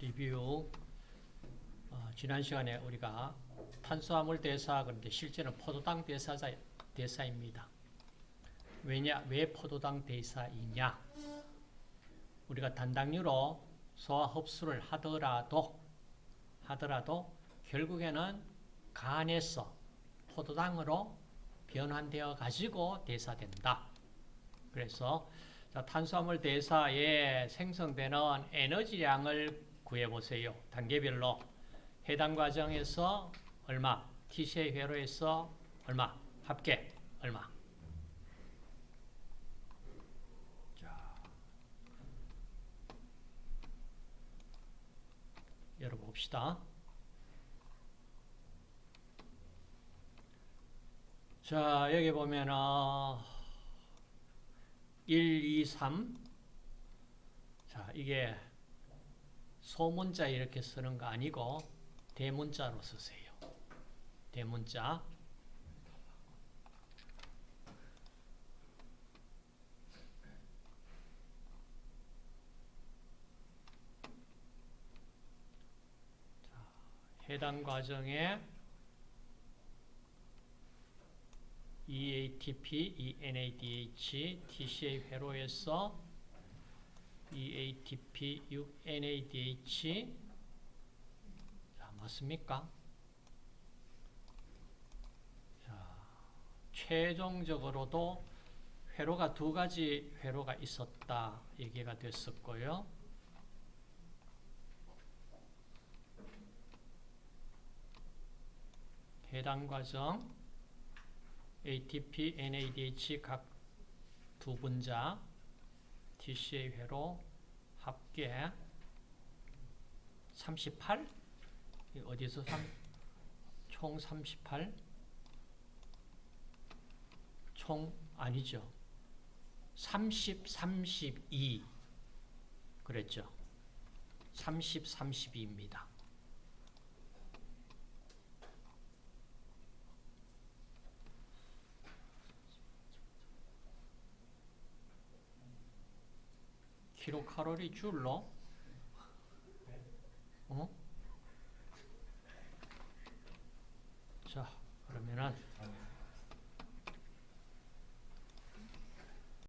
리뷰 어, 지난 시간에 우리가 탄수화물 대사 그런데 실제는 포도당 대사자, 대사입니다. 왜냐? 왜 포도당 대사이냐? 우리가 단당류로 소화 흡수를 하더라도 하더라도 결국에는 간에서 포도당으로 변환되어 가지고 대사된다. 그래서 자, 탄수화물 대사에 생성되는 에너지량을 구해보세요. 단계별로 해당 과정에서 얼마, TCA 회로에서 얼마, 합계 얼마. 자, 열어봅시다. 자, 여기 보면은 1, 2, 3 자, 이게 소문자 이렇게 쓰는 거 아니고 대문자로 쓰세요. 대문자 자, 해당 과정에 EATP, ENADH, TCA 회로에서 EATP, 6NADH 자, 맞습니까? 자, 최종적으로도 회로가 두 가지 회로가 있었다 얘기가 됐었고요. 해당 과정 ATP, NADH 각 두 분자 TCA 회로 합계 38? 어디서 3, 총 38? 총 아니죠. 30, 32 그랬죠. 30, 32입니다. 킬로칼로리 줄로 어? 자, 그러면은